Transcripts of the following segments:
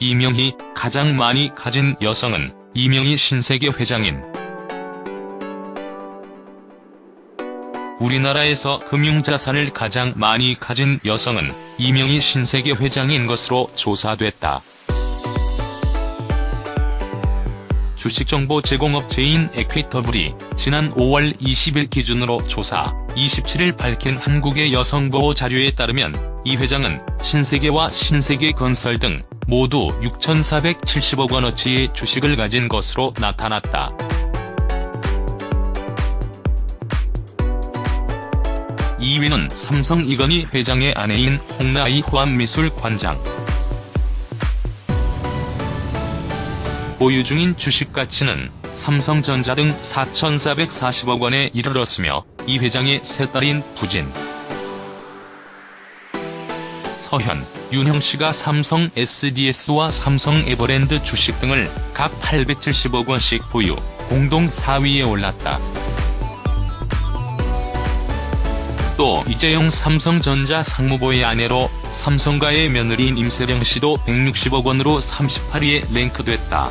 이명희 가장 많이 가진 여성은 이명희 신세계 회장인 우리나라에서 금융자산을 가장 많이 가진 여성은 이명희 신세계 회장인 것으로 조사됐다. 주식정보 제공업체인 에퀴터블이 지난 5월 20일 기준으로 조사 27일 밝힌 한국의 여성보호 자료에 따르면 이 회장은 신세계와 신세계건설 등 모두 6,470억 원어치의 주식을 가진 것으로 나타났다. (2위는) 삼성 이건희 회장의 아내인 홍나이 호암미술관장 보유 중인 주식 가치는 삼성전자 등 4,440억 원에 이르렀으며 이 회장의 세 딸인 부진, 서현, 윤형씨가 삼성 SDS와 삼성 에버랜드 주식 등을 각 870억 원씩 보유, 공동 4위에 올랐다. 또 이재용 삼성전자 상무부의 아내로 삼성가의 며느리인 임세령 씨도 160억 원으로 38위에 랭크됐다.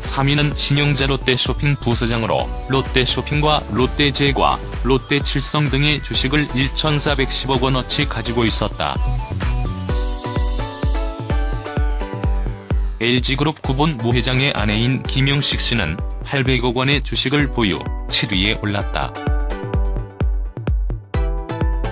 3위는 신용자 롯데쇼핑 부서장으로 롯데쇼핑과 롯데제과, 롯데칠성 등의 주식을 1,410억 원어치 가지고 있었다. LG그룹 구본 무 회장의 아내인 김영식 씨는 800억 원의 주식을 보유, 7위에 올랐다.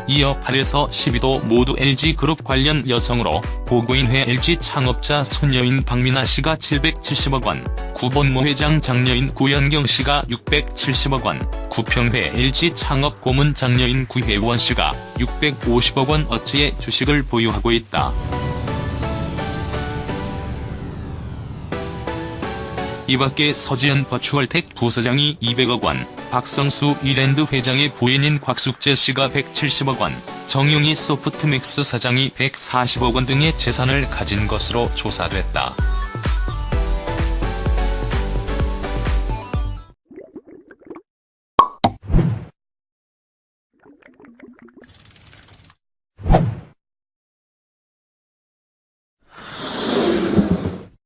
이어 8에서 10위도 모두 LG그룹 관련 여성으로 고고인회 LG 창업자 손녀인 박민아 씨가 770억 원, 구본모 회장 장녀인 구연경 씨가 670억 원, 구평회 LG 창업 고문 장녀인 구혜원 씨가 650억 원 어치의 주식을 보유하고 있다. 이밖에 서지현 버추얼텍 부서장이 200억 원, 박성수 이랜드 회장의 부인인 곽숙재 씨가 170억 원, 정용희 소프트맥스 사장이 140억 원 등의 재산을 가진 것으로 조사됐다.